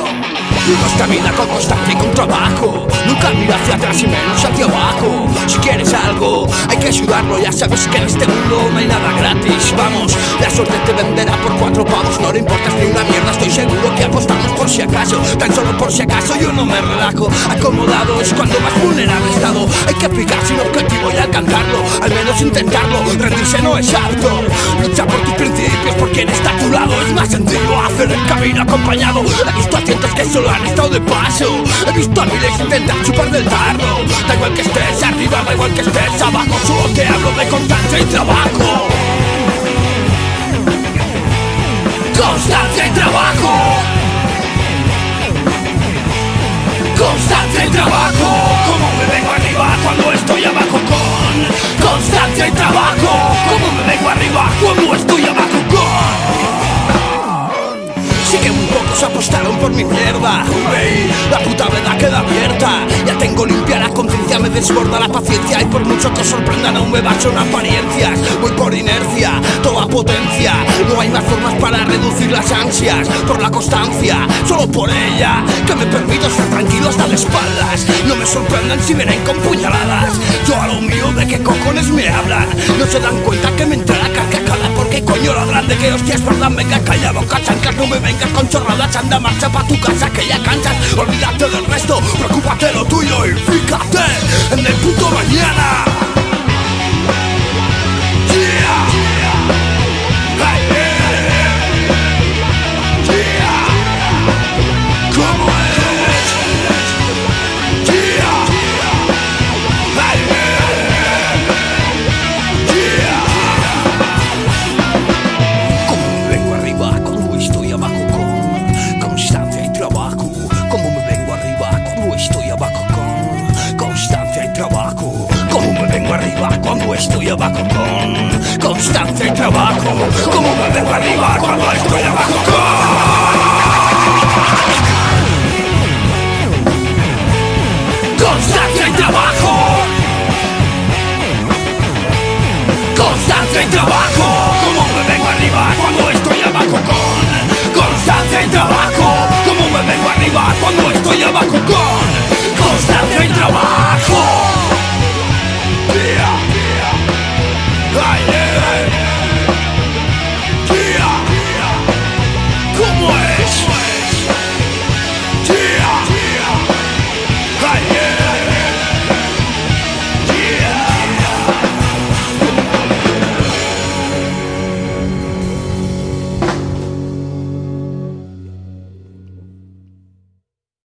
Uno camina con constancia y con trabajo. Nunca mira hacia atrás y menos hacia abajo. Si quieres algo, hay que ayudarlo. Ya sabes que en este mundo no hay nada gratis. Vamos, la suerte te venderá por cuatro pavos. No le importas ni una mierda, estoy seguro que apostamos por si acaso. Tan solo por si acaso yo no me relajo. Acomodado es cuando más vulnerable he estado. Hay que fijarse un objetivo y alcanzarlo. Al menos intentarlo, rendirse no es apto Lucha por tus el camino acompañado. He visto a cientos que solo han estado de paso. He visto a miles intentar chupar del tarro. Da igual que estés arriba, da igual que estés abajo. Solo te hablo de constancia y trabajo. Constancia y trabajo. Constancia y trabajo. Como me vengo arriba cuando estoy abajo con Constancia y trabajo La puta verdad queda abierta. Ya tengo limpia la conciencia, me desborda la paciencia. Y por mucho que sorprendan aún me baso en apariencias. Voy por inercia, toda potencia. No hay más formas para reducir las ansias Por la constancia, solo por ella Que me permito estar tranquilo hasta las espaldas. No me sorprendan si vienen con puñaladas. Yo a lo mío de qué cojones me hablan No se dan cuenta que hostias verdad Venga calla boca chancas, no me vengas con chorradas Anda marcha pa' tu casa que ya cansas. Olvídate del resto, preocúpate lo tuyo Y estoy abajo con constancia y trabajo. Como me dejo arriba cuando estoy abajo con constancia y trabajo. Constancia y trabajo. Como un me vengo arriba cuando